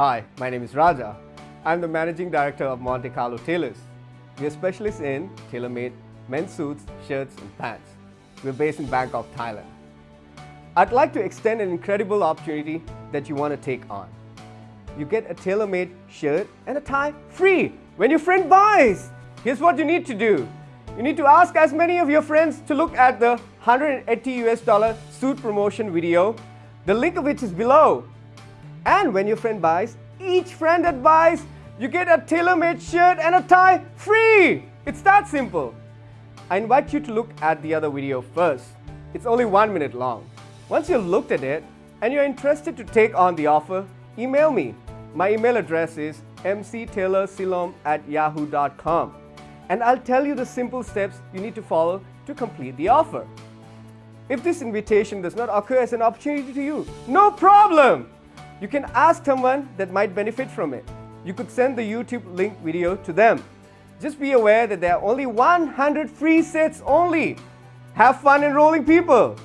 Hi, my name is Raja. I'm the Managing Director of Monte Carlo Tailors. We are specialists in tailor-made men's suits, shirts and pants. We're based in Bangkok, Thailand. I'd like to extend an incredible opportunity that you want to take on. You get a tailor-made shirt and a tie free when your friend buys. Here's what you need to do. You need to ask as many of your friends to look at the 180 US dollar suit promotion video, the link of which is below. And when your friend buys, each friend that buys, you get a tailor-made shirt and a tie free. It's that simple. I invite you to look at the other video first. It's only one minute long. Once you've looked at it and you're interested to take on the offer, email me. My email address is mctaylorsilom at yahoo.com and I'll tell you the simple steps you need to follow to complete the offer. If this invitation does not occur as an opportunity to you, no problem! You can ask someone that might benefit from it. You could send the YouTube link video to them. Just be aware that there are only 100 free sets only. Have fun enrolling people!